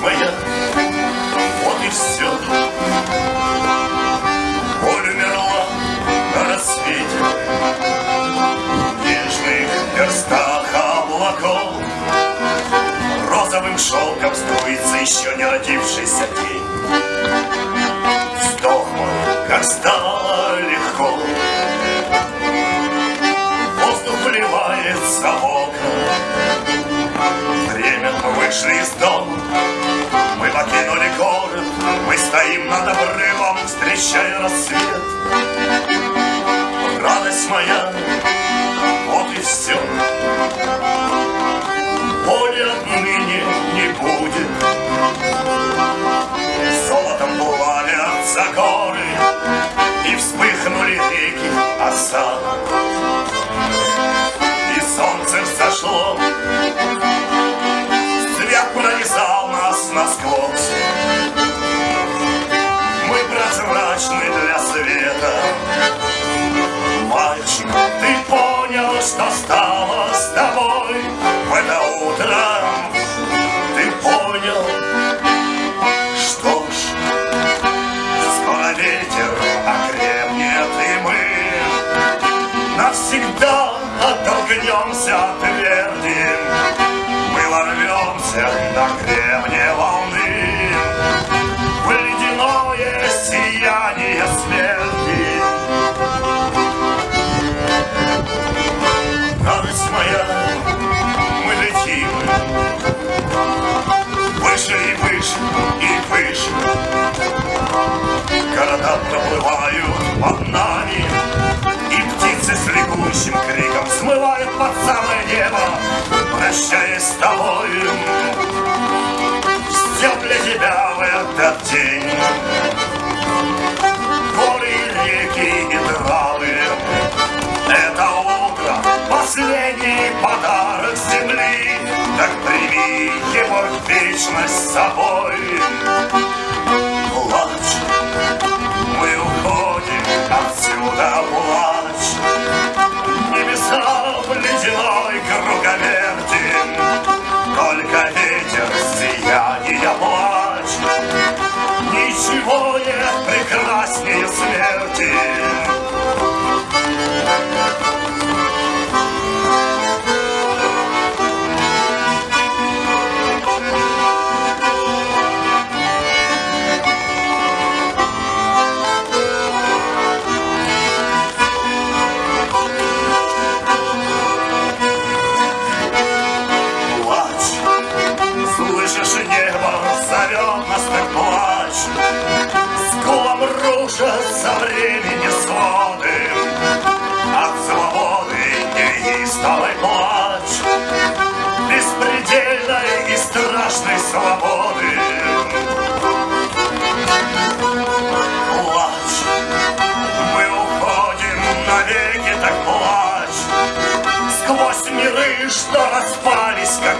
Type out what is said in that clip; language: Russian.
моя. Вот и все. Боль умерла на рассвете. Нежных верстах облаков Розовым шелком струится еще не родившийся день. Вздох мой, как стало легко. Воздух вливается в окна. Время мы вышли из дома. Встречая рассвет. Радость моя, навсегда оттолкнемся от тверди. Мы ворвемся на гребне волны в ледяное сияние смерти. Радость моя, мы летим Выше и выше и выше Города проплывают под нами Прощаясь с тобою Все для тебя в этот день. Горы, реки и травы это утро, последний подарок земли, Так прими его в вечность с собой. Yeah. Рушатся времени своды. От свободы неистовый плач. Беспредельной и страшной свободы. Плачь. Мы уходим навеки, так плачь. Сквозь миры, что распались, как